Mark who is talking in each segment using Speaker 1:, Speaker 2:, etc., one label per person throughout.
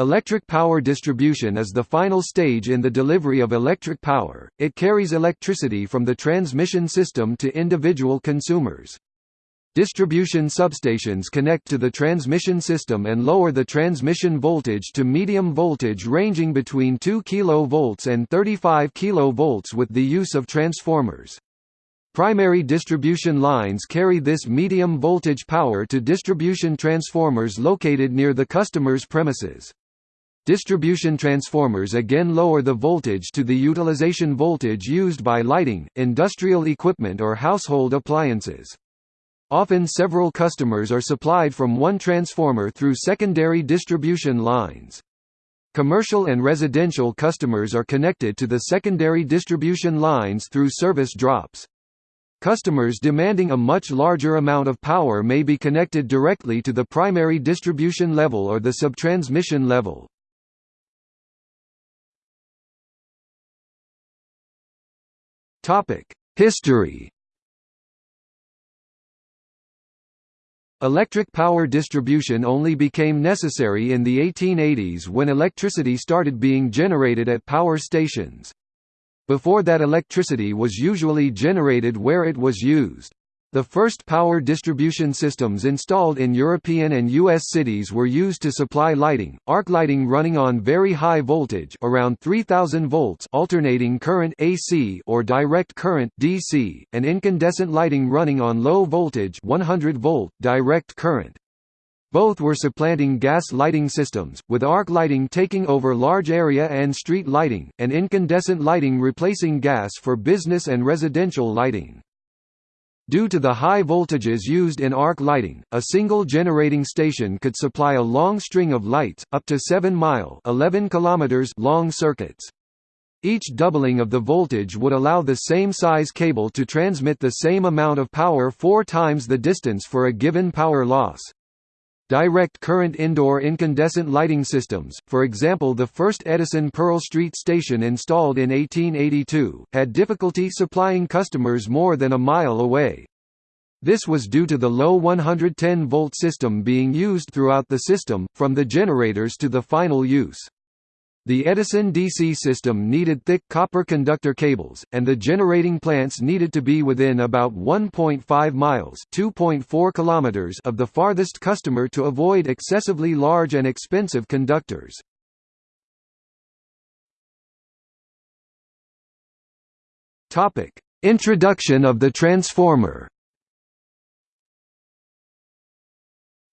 Speaker 1: Electric power distribution is the final stage in the delivery of electric power, it carries electricity from the transmission system to individual consumers. Distribution substations connect to the transmission system and lower the transmission voltage to medium voltage ranging between 2 kV and 35 kV with the use of transformers. Primary distribution lines carry this medium voltage power to distribution transformers located near the customer's premises. Distribution transformers again lower the voltage to the utilization voltage used by lighting, industrial equipment or household appliances. Often several customers are supplied from one transformer through secondary distribution lines. Commercial and residential customers are connected to the secondary distribution lines through service drops. Customers demanding a much larger amount of power may be connected directly to the primary distribution level or the subtransmission level. History Electric power distribution only became necessary in the 1880s when electricity started being generated at power stations. Before that electricity was usually generated where it was used. The first power distribution systems installed in European and US cities were used to supply lighting, arc lighting running on very high voltage around 3000 volts alternating current AC or direct current DC, and incandescent lighting running on low voltage 100 volt direct current. Both were supplanting gas lighting systems, with arc lighting taking over large area and street lighting, and incandescent lighting replacing gas for business and residential lighting. Due to the high voltages used in arc lighting, a single generating station could supply a long string of lights, up to 7 mile 11 kilometers long circuits. Each doubling of the voltage would allow the same size cable to transmit the same amount of power four times the distance for a given power loss. Direct current indoor incandescent lighting systems, for example the first Edison Pearl Street station installed in 1882, had difficulty supplying customers more than a mile away. This was due to the low 110-volt system being used throughout the system, from the generators to the final use. The Edison DC system needed thick copper conductor cables, and the generating plants needed to be within about 1.5 miles (2.4 kilometers) of the farthest customer to avoid excessively large and expensive conductors. Introduction of the transformer.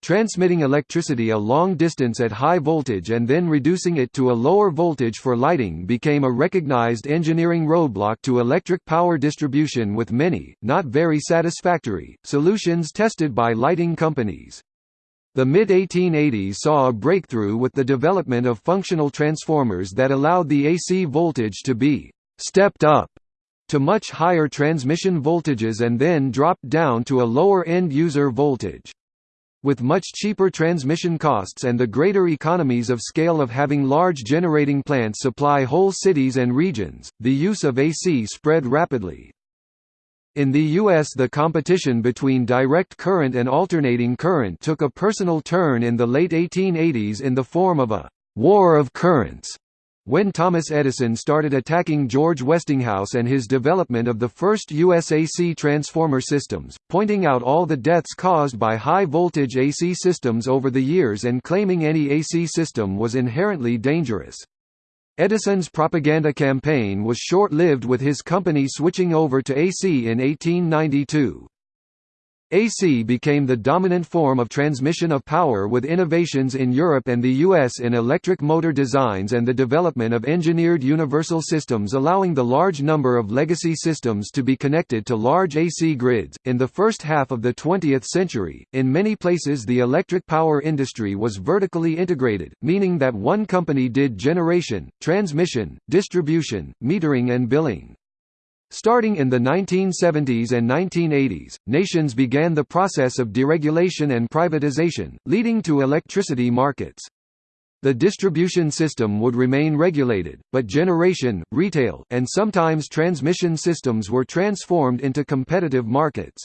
Speaker 1: Transmitting electricity a long distance at high voltage and then reducing it to a lower voltage for lighting became a recognized engineering roadblock to electric power distribution with many, not very satisfactory, solutions tested by lighting companies. The mid-1880s saw a breakthrough with the development of functional transformers that allowed the AC voltage to be «stepped up» to much higher transmission voltages and then dropped down to a lower end-user voltage. With much cheaper transmission costs and the greater economies of scale of having large generating plants supply whole cities and regions, the use of AC spread rapidly. In the U.S. the competition between direct current and alternating current took a personal turn in the late 1880s in the form of a «war of currents» when Thomas Edison started attacking George Westinghouse and his development of the first USAC transformer systems, pointing out all the deaths caused by high-voltage AC systems over the years and claiming any AC system was inherently dangerous. Edison's propaganda campaign was short-lived with his company switching over to AC in 1892. AC became the dominant form of transmission of power with innovations in Europe and the US in electric motor designs and the development of engineered universal systems allowing the large number of legacy systems to be connected to large AC grids. In the first half of the 20th century, in many places the electric power industry was vertically integrated, meaning that one company did generation, transmission, distribution, metering and billing. Starting in the 1970s and 1980s, nations began the process of deregulation and privatization, leading to electricity markets. The distribution system would remain regulated, but generation, retail, and sometimes transmission systems were transformed into competitive markets.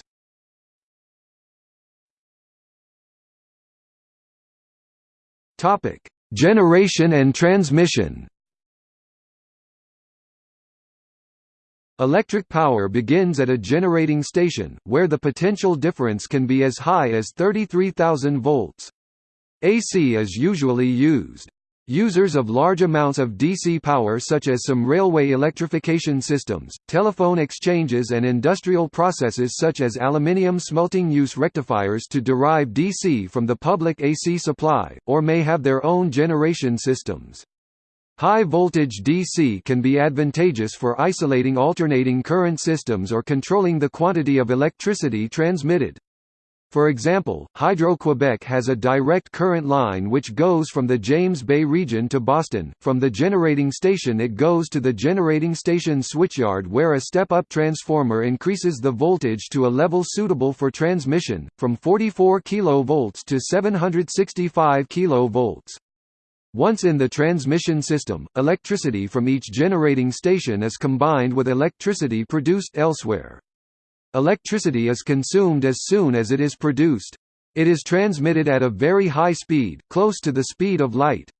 Speaker 1: Generation and transmission Electric power begins at a generating station, where the potential difference can be as high as 33,000 volts. AC is usually used. Users of large amounts of DC power such as some railway electrification systems, telephone exchanges and industrial processes such as aluminium smelting use rectifiers to derive DC from the public AC supply, or may have their own generation systems. High voltage DC can be advantageous for isolating alternating current systems or controlling the quantity of electricity transmitted. For example, Hydro-Quebec has a direct current line which goes from the James Bay region to Boston. From the generating station it goes to the generating station switchyard where a step-up transformer increases the voltage to a level suitable for transmission, from 44 kV to 765 kV. Once in the transmission system, electricity from each generating station is combined with electricity produced elsewhere. Electricity is consumed as soon as it is produced. It is transmitted at a very high speed, close to the speed of light.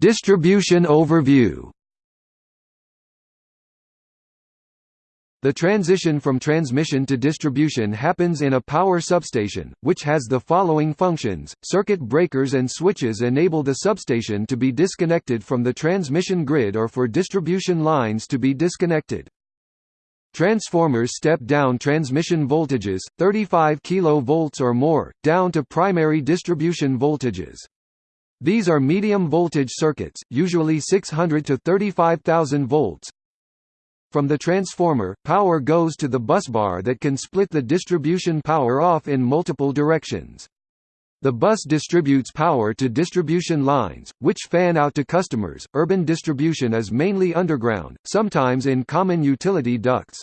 Speaker 1: Distribution overview. The transition from transmission to distribution happens in a power substation, which has the following functions. Circuit breakers and switches enable the substation to be disconnected from the transmission grid or for distribution lines to be disconnected. Transformers step down transmission voltages, 35 kV or more, down to primary distribution voltages. These are medium voltage circuits, usually 600 to 35,000 volts, from the transformer, power goes to the busbar that can split the distribution power off in multiple directions. The bus distributes power to distribution lines, which fan out to customers. Urban distribution is mainly underground, sometimes in common utility ducts.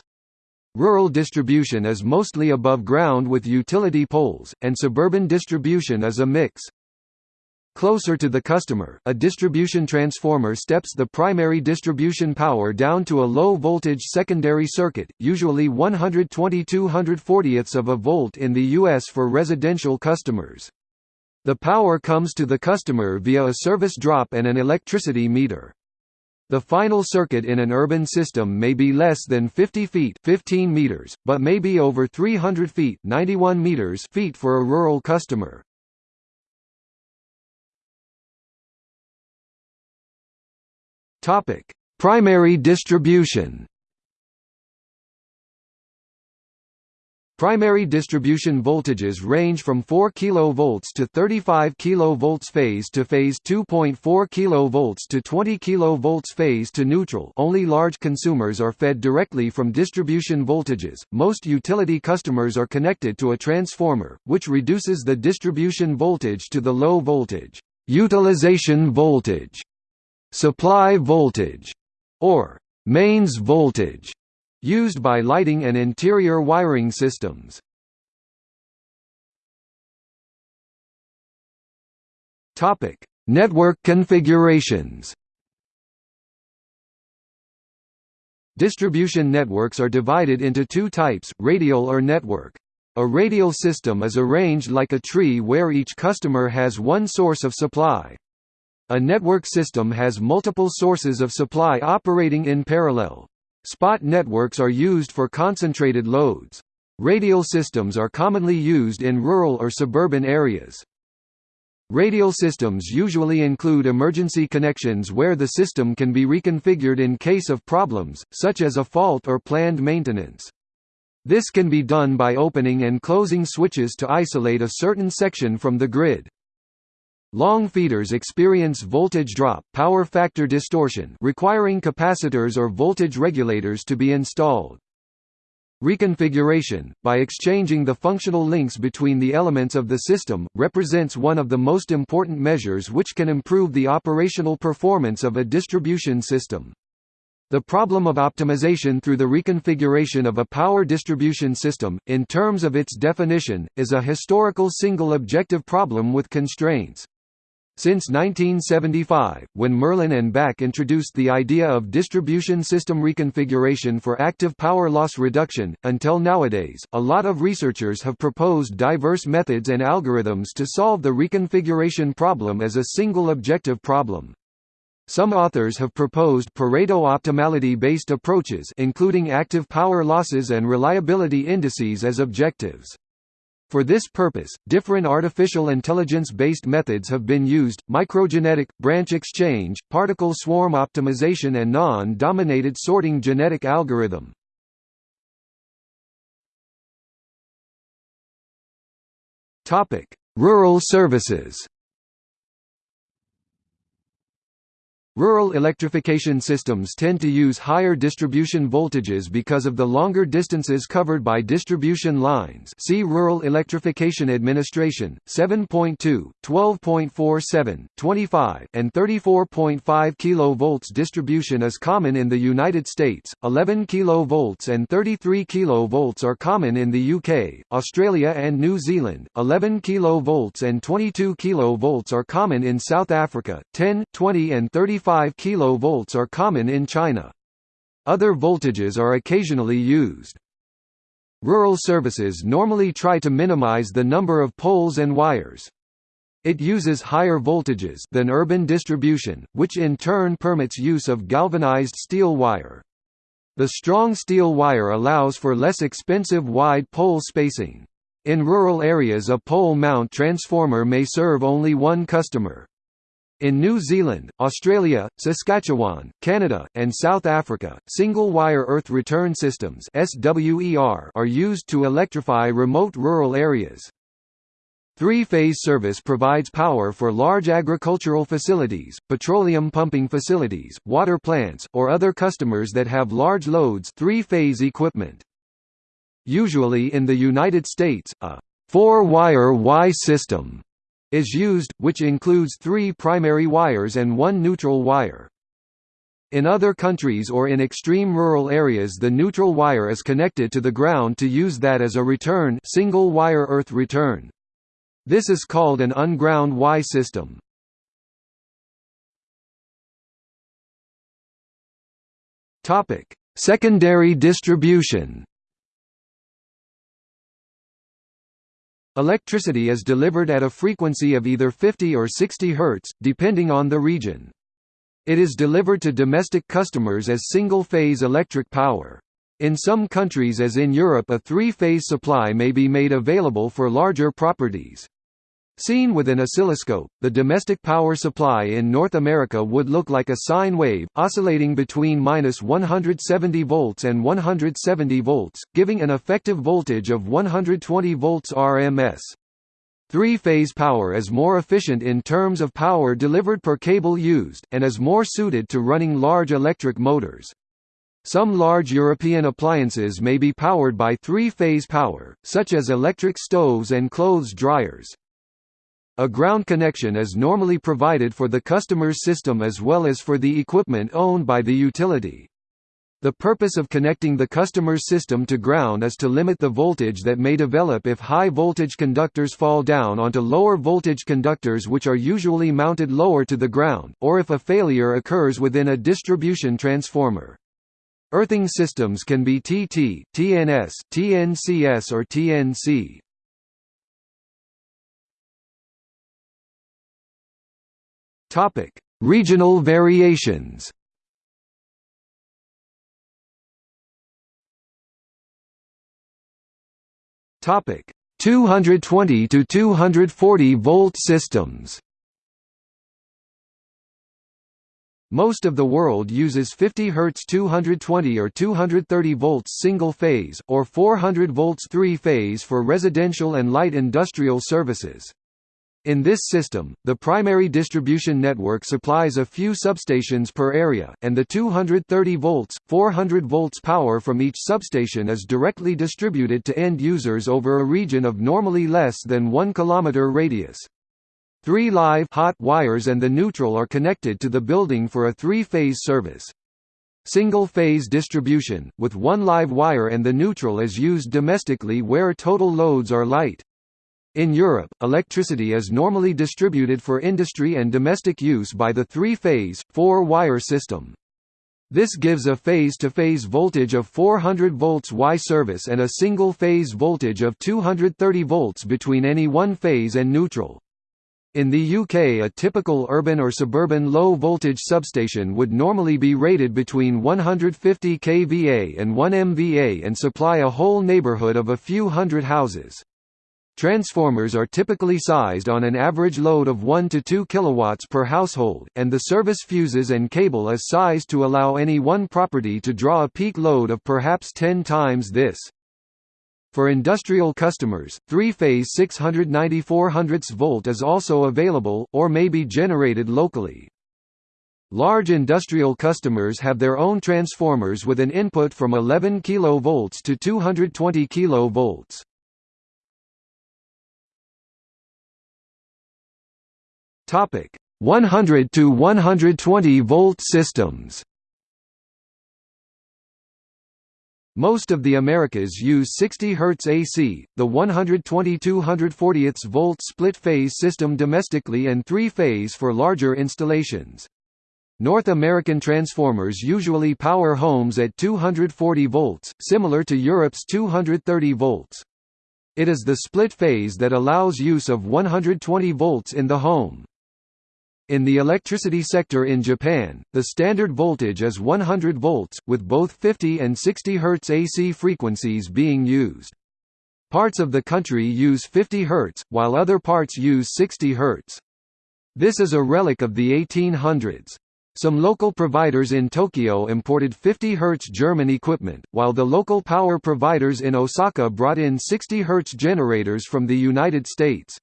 Speaker 1: Rural distribution is mostly above ground with utility poles, and suburban distribution is a mix. Closer to the customer, a distribution transformer steps the primary distribution power down to a low-voltage secondary circuit, usually 120-240ths of a volt in the U.S. for residential customers. The power comes to the customer via a service drop and an electricity meter. The final circuit in an urban system may be less than 50 feet 15 meters, but may be over 300 feet 91 meters feet for a rural customer. Topic: Primary distribution. Primary distribution voltages range from 4 kV to 35 kV phase to phase 2.4 kV to 20 kV phase to neutral. Only large consumers are fed directly from distribution voltages. Most utility customers are connected to a transformer, which reduces the distribution voltage to the low voltage utilization voltage supply voltage, or mains voltage, used by lighting and interior wiring systems. Topic: Network configurations. Distribution networks are divided into two types, radial or network. A radial system is arranged like a tree where each customer has one source of supply. A network system has multiple sources of supply operating in parallel. Spot networks are used for concentrated loads. Radial systems are commonly used in rural or suburban areas. Radial systems usually include emergency connections where the system can be reconfigured in case of problems, such as a fault or planned maintenance. This can be done by opening and closing switches to isolate a certain section from the grid. Long feeders experience voltage drop power factor distortion requiring capacitors or voltage regulators to be installed. Reconfiguration, by exchanging the functional links between the elements of the system, represents one of the most important measures which can improve the operational performance of a distribution system. The problem of optimization through the reconfiguration of a power distribution system, in terms of its definition, is a historical single objective problem with constraints. Since 1975, when Merlin and Back introduced the idea of distribution system reconfiguration for active power loss reduction, until nowadays, a lot of researchers have proposed diverse methods and algorithms to solve the reconfiguration problem as a single objective problem. Some authors have proposed Pareto optimality-based approaches including active power losses and reliability indices as objectives. For this purpose, different artificial intelligence-based methods have been used, microgenetic, branch exchange, particle swarm optimization and non-dominated sorting genetic algorithm. Rural services Rural electrification systems tend to use higher distribution voltages because of the longer distances covered by distribution lines. See Rural Electrification Administration, 7.2, 12.47, 25, and 34.5 kV distribution is common in the United States, 11 kV and 33 kV are common in the UK, Australia and New Zealand, 11 kV and 22 kV are common in South Africa, 10, 20 and 35 35 kV are common in China. Other voltages are occasionally used. Rural services normally try to minimize the number of poles and wires. It uses higher voltages than urban distribution, which in turn permits use of galvanized steel wire. The strong steel wire allows for less expensive wide pole spacing. In rural areas a pole mount transformer may serve only one customer. In New Zealand, Australia, Saskatchewan, Canada, and South Africa, single-wire earth return systems are used to electrify remote rural areas. Three-phase service provides power for large agricultural facilities, petroleum pumping facilities, water plants, or other customers that have large loads three-phase equipment. Usually in the United States, a four-wire Y system is used, which includes three primary wires and one neutral wire. In other countries or in extreme rural areas the neutral wire is connected to the ground to use that as a return single wire earth return. This is called an unground Y system. Secondary distribution Electricity is delivered at a frequency of either 50 or 60 Hz, depending on the region. It is delivered to domestic customers as single-phase electric power. In some countries as in Europe a three-phase supply may be made available for larger properties. Seen with an oscilloscope, the domestic power supply in North America would look like a sine wave, oscillating between minus 170 volts and 170 volts, giving an effective voltage of 120 volts RMS. Three-phase power is more efficient in terms of power delivered per cable used, and is more suited to running large electric motors. Some large European appliances may be powered by three-phase power, such as electric stoves and clothes dryers. A ground connection is normally provided for the customer's system as well as for the equipment owned by the utility. The purpose of connecting the customer's system to ground is to limit the voltage that may develop if high-voltage conductors fall down onto lower-voltage conductors which are usually mounted lower to the ground, or if a failure occurs within a distribution transformer. Earthing systems can be TT, TNS, TNCS or TNC. Topic: Regional variations. Topic: 220 to 240 volt systems. Most of the world uses 50 Hz 220 or 230 volts single phase, or 400 volts three phase for residential and light industrial services. In this system, the primary distribution network supplies a few substations per area, and the 230 volts, 400 volts power from each substation is directly distributed to end users over a region of normally less than 1 km radius. Three live hot wires and the neutral are connected to the building for a three-phase service. Single-phase distribution, with one live wire and the neutral is used domestically where total loads are light. In Europe, electricity is normally distributed for industry and domestic use by the three-phase, four-wire system. This gives a phase-to-phase -phase voltage of 400 volts Y service and a single-phase voltage of 230 volts between any one phase and neutral. In the UK a typical urban or suburban low-voltage substation would normally be rated between 150 kVA and 1 MVA and supply a whole neighbourhood of a few hundred houses. Transformers are typically sized on an average load of 1 to 2 kilowatts per household, and the service fuses and cable is sized to allow any one property to draw a peak load of perhaps 10 times this. For industrial customers, three-phase 694 volt is also available, or may be generated locally. Large industrial customers have their own transformers with an input from 11 kV to 220 kV. Topic: 100 to 120 volt systems. Most of the Americas use 60 Hz AC, the 120-240 volt split-phase system domestically and three-phase for larger installations. North American transformers usually power homes at 240 volts, similar to Europe's 230 volts. It is the split phase that allows use of 120 volts in the home. In the electricity sector in Japan, the standard voltage is 100 volts, with both 50 and 60 Hz AC frequencies being used. Parts of the country use 50 Hz, while other parts use 60 Hz. This is a relic of the 1800s. Some local providers in Tokyo imported 50 Hz German equipment, while the local power providers in Osaka brought in 60 Hz generators from the United States.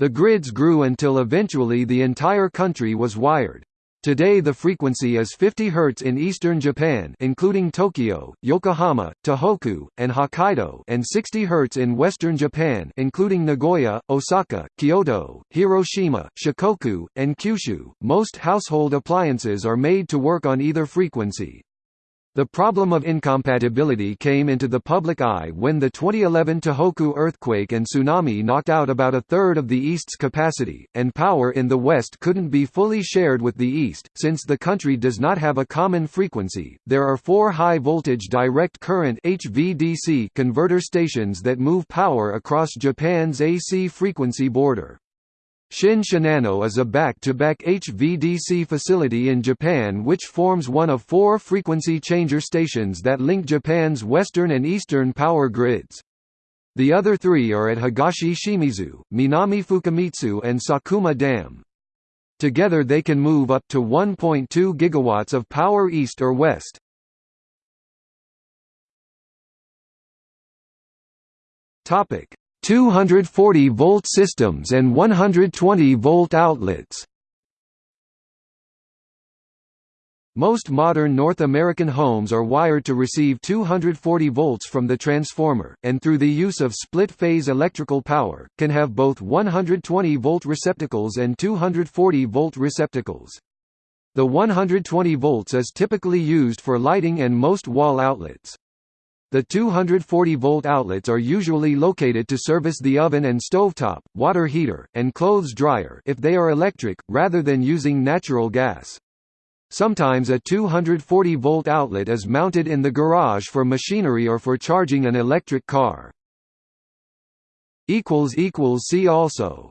Speaker 1: The grids grew until eventually the entire country was wired. Today the frequency is 50 Hz in eastern Japan including Tokyo, Yokohama, Tohoku, and Hokkaido and 60 Hz in western Japan including Nagoya, Osaka, Kyoto, Hiroshima, Shikoku, and Kyushu. Most household appliances are made to work on either frequency. The problem of incompatibility came into the public eye when the 2011 Tohoku earthquake and tsunami knocked out about a third of the East's capacity, and power in the West couldn't be fully shared with the East. Since the country does not have a common frequency, there are four high voltage direct current HVDC converter stations that move power across Japan's AC frequency border. Shin Shinano is a back-to-back -back HVDC facility in Japan which forms one of four frequency changer stations that link Japan's western and eastern power grids. The other three are at Higashi Shimizu, Minami Fukumitsu and Sakuma Dam. Together they can move up to 1.2 gigawatts of power east or west. Topic: 240-volt systems and 120-volt outlets. Most modern North American homes are wired to receive 240 volts from the transformer, and through the use of split-phase electrical power, can have both 120-volt receptacles and 240-volt receptacles. The 120 volts is typically used for lighting and most wall outlets. The 240-volt outlets are usually located to service the oven and stovetop, water heater, and clothes dryer if they are electric, rather than using natural gas. Sometimes a 240-volt outlet is mounted in the garage for machinery or for charging an electric car. See also